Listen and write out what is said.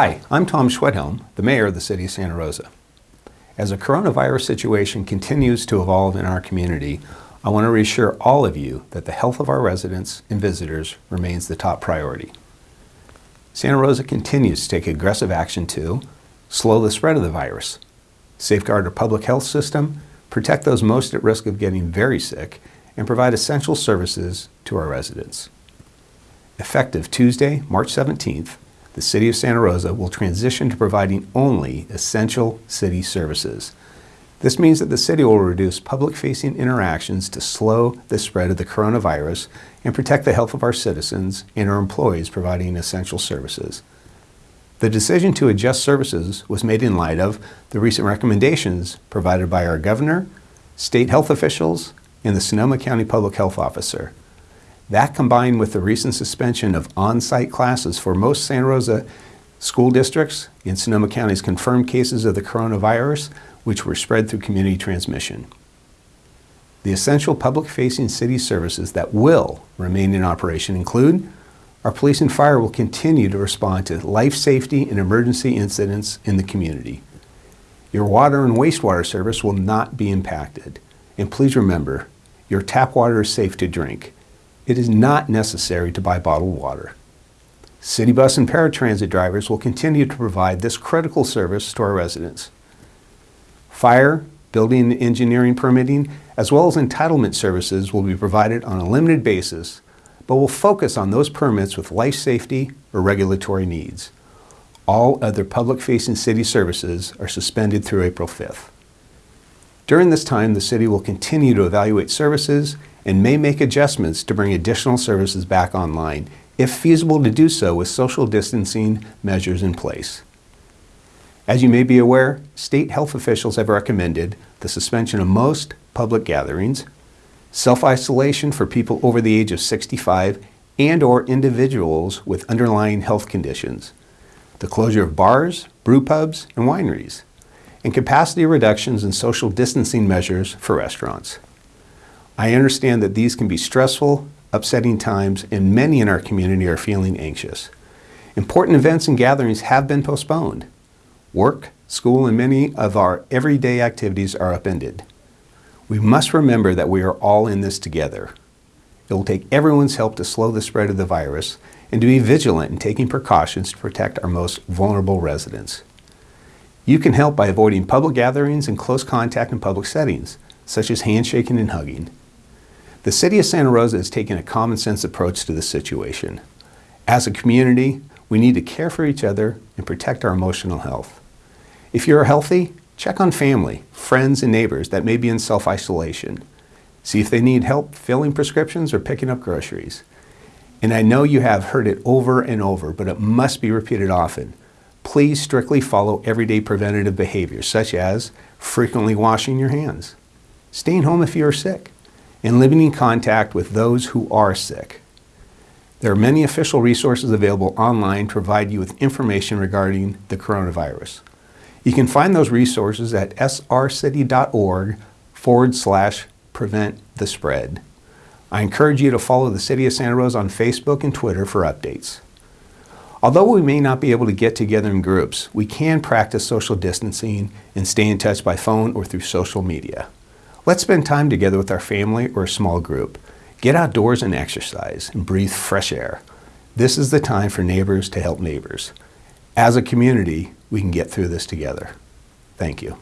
Hi, I'm Tom Schwedhelm, the Mayor of the City of Santa Rosa. As the coronavirus situation continues to evolve in our community, I want to reassure all of you that the health of our residents and visitors remains the top priority. Santa Rosa continues to take aggressive action to slow the spread of the virus, safeguard our public health system, protect those most at risk of getting very sick, and provide essential services to our residents. Effective Tuesday, March 17th, the City of Santa Rosa will transition to providing only essential city services. This means that the city will reduce public-facing interactions to slow the spread of the coronavirus and protect the health of our citizens and our employees providing essential services. The decision to adjust services was made in light of the recent recommendations provided by our governor, state health officials, and the Sonoma County Public Health Officer. That combined with the recent suspension of on-site classes for most Santa Rosa school districts in Sonoma County's confirmed cases of the coronavirus, which were spread through community transmission. The essential public-facing city services that will remain in operation include our police and fire will continue to respond to life safety and emergency incidents in the community. Your water and wastewater service will not be impacted. And please remember, your tap water is safe to drink it is not necessary to buy bottled water. City bus and paratransit drivers will continue to provide this critical service to our residents. Fire, building and engineering permitting, as well as entitlement services will be provided on a limited basis, but will focus on those permits with life safety or regulatory needs. All other public-facing city services are suspended through April 5th. During this time, the city will continue to evaluate services and may make adjustments to bring additional services back online, if feasible to do so with social distancing measures in place. As you may be aware, state health officials have recommended the suspension of most public gatherings, self-isolation for people over the age of 65 and or individuals with underlying health conditions, the closure of bars, brew pubs, and wineries, and capacity reductions and social distancing measures for restaurants. I understand that these can be stressful, upsetting times, and many in our community are feeling anxious. Important events and gatherings have been postponed. Work, school, and many of our everyday activities are upended. We must remember that we are all in this together. It will take everyone's help to slow the spread of the virus and to be vigilant in taking precautions to protect our most vulnerable residents. You can help by avoiding public gatherings and close contact in public settings, such as handshaking and hugging. The City of Santa Rosa is taking a common sense approach to this situation. As a community, we need to care for each other and protect our emotional health. If you're healthy, check on family, friends, and neighbors that may be in self-isolation. See if they need help filling prescriptions or picking up groceries. And I know you have heard it over and over, but it must be repeated often. Please strictly follow everyday preventative behaviors, such as frequently washing your hands, staying home if you are sick, and living in contact with those who are sick. There are many official resources available online to provide you with information regarding the coronavirus. You can find those resources at srcity.org forward slash prevent the spread. I encourage you to follow the City of Santa Rosa on Facebook and Twitter for updates. Although we may not be able to get together in groups, we can practice social distancing and stay in touch by phone or through social media. Let's spend time together with our family or a small group. Get outdoors and exercise and breathe fresh air. This is the time for neighbors to help neighbors. As a community, we can get through this together. Thank you.